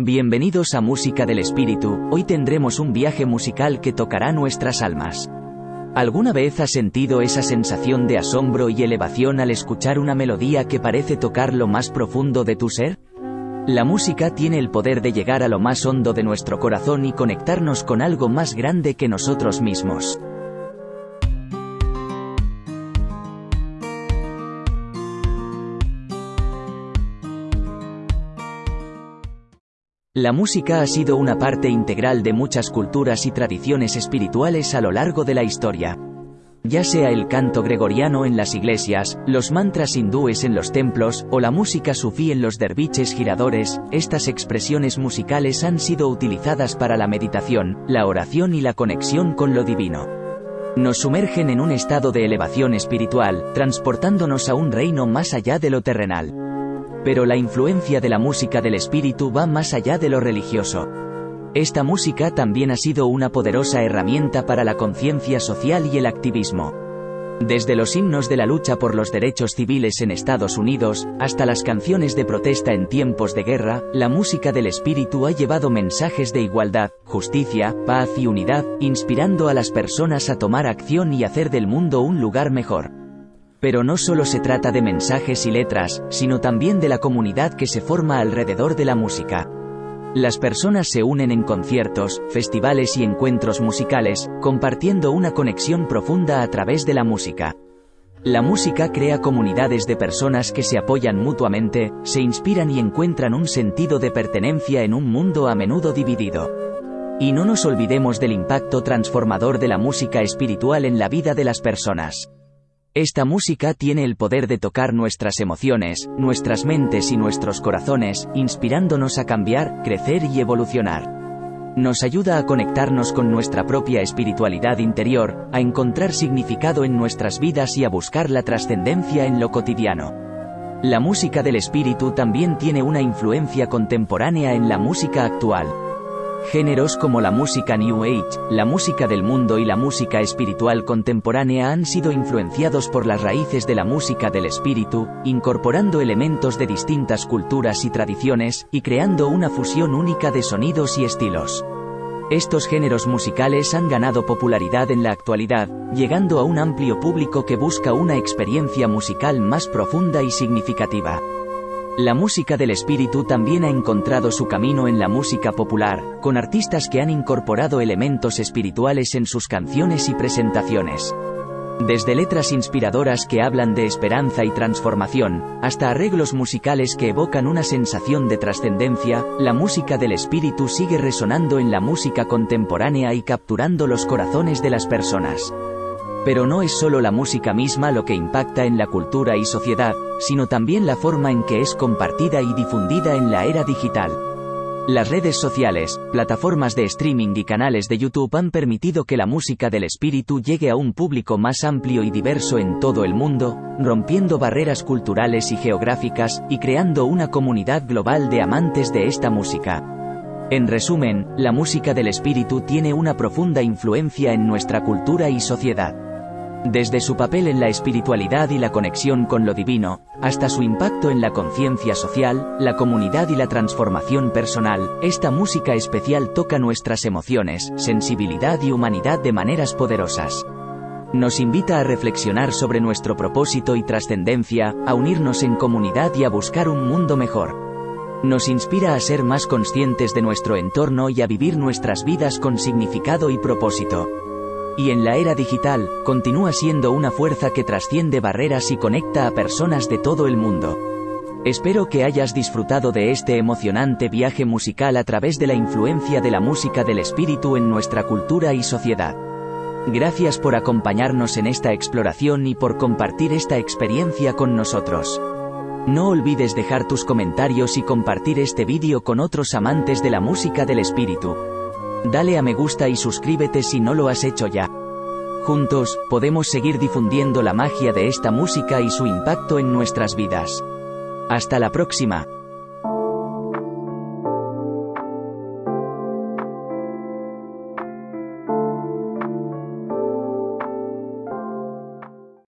Bienvenidos a Música del Espíritu, hoy tendremos un viaje musical que tocará nuestras almas. ¿Alguna vez has sentido esa sensación de asombro y elevación al escuchar una melodía que parece tocar lo más profundo de tu ser? La música tiene el poder de llegar a lo más hondo de nuestro corazón y conectarnos con algo más grande que nosotros mismos. La música ha sido una parte integral de muchas culturas y tradiciones espirituales a lo largo de la historia. Ya sea el canto gregoriano en las iglesias, los mantras hindúes en los templos, o la música sufí en los derviches giradores, estas expresiones musicales han sido utilizadas para la meditación, la oración y la conexión con lo divino. Nos sumergen en un estado de elevación espiritual, transportándonos a un reino más allá de lo terrenal. Pero la influencia de la música del espíritu va más allá de lo religioso. Esta música también ha sido una poderosa herramienta para la conciencia social y el activismo. Desde los himnos de la lucha por los derechos civiles en Estados Unidos, hasta las canciones de protesta en tiempos de guerra, la música del espíritu ha llevado mensajes de igualdad, justicia, paz y unidad, inspirando a las personas a tomar acción y hacer del mundo un lugar mejor. Pero no solo se trata de mensajes y letras, sino también de la comunidad que se forma alrededor de la música. Las personas se unen en conciertos, festivales y encuentros musicales, compartiendo una conexión profunda a través de la música. La música crea comunidades de personas que se apoyan mutuamente, se inspiran y encuentran un sentido de pertenencia en un mundo a menudo dividido. Y no nos olvidemos del impacto transformador de la música espiritual en la vida de las personas. Esta música tiene el poder de tocar nuestras emociones, nuestras mentes y nuestros corazones, inspirándonos a cambiar, crecer y evolucionar. Nos ayuda a conectarnos con nuestra propia espiritualidad interior, a encontrar significado en nuestras vidas y a buscar la trascendencia en lo cotidiano. La música del espíritu también tiene una influencia contemporánea en la música actual. Géneros como la música New Age, la música del mundo y la música espiritual contemporánea han sido influenciados por las raíces de la música del espíritu, incorporando elementos de distintas culturas y tradiciones, y creando una fusión única de sonidos y estilos. Estos géneros musicales han ganado popularidad en la actualidad, llegando a un amplio público que busca una experiencia musical más profunda y significativa. La música del espíritu también ha encontrado su camino en la música popular, con artistas que han incorporado elementos espirituales en sus canciones y presentaciones. Desde letras inspiradoras que hablan de esperanza y transformación, hasta arreglos musicales que evocan una sensación de trascendencia, la música del espíritu sigue resonando en la música contemporánea y capturando los corazones de las personas. Pero no es solo la música misma lo que impacta en la cultura y sociedad, sino también la forma en que es compartida y difundida en la era digital. Las redes sociales, plataformas de streaming y canales de YouTube han permitido que la música del espíritu llegue a un público más amplio y diverso en todo el mundo, rompiendo barreras culturales y geográficas, y creando una comunidad global de amantes de esta música. En resumen, la música del espíritu tiene una profunda influencia en nuestra cultura y sociedad. Desde su papel en la espiritualidad y la conexión con lo divino, hasta su impacto en la conciencia social, la comunidad y la transformación personal, esta música especial toca nuestras emociones, sensibilidad y humanidad de maneras poderosas. Nos invita a reflexionar sobre nuestro propósito y trascendencia, a unirnos en comunidad y a buscar un mundo mejor. Nos inspira a ser más conscientes de nuestro entorno y a vivir nuestras vidas con significado y propósito y en la era digital, continúa siendo una fuerza que trasciende barreras y conecta a personas de todo el mundo. Espero que hayas disfrutado de este emocionante viaje musical a través de la influencia de la música del espíritu en nuestra cultura y sociedad. Gracias por acompañarnos en esta exploración y por compartir esta experiencia con nosotros. No olvides dejar tus comentarios y compartir este vídeo con otros amantes de la música del espíritu. Dale a me gusta y suscríbete si no lo has hecho ya. Juntos, podemos seguir difundiendo la magia de esta música y su impacto en nuestras vidas. Hasta la próxima.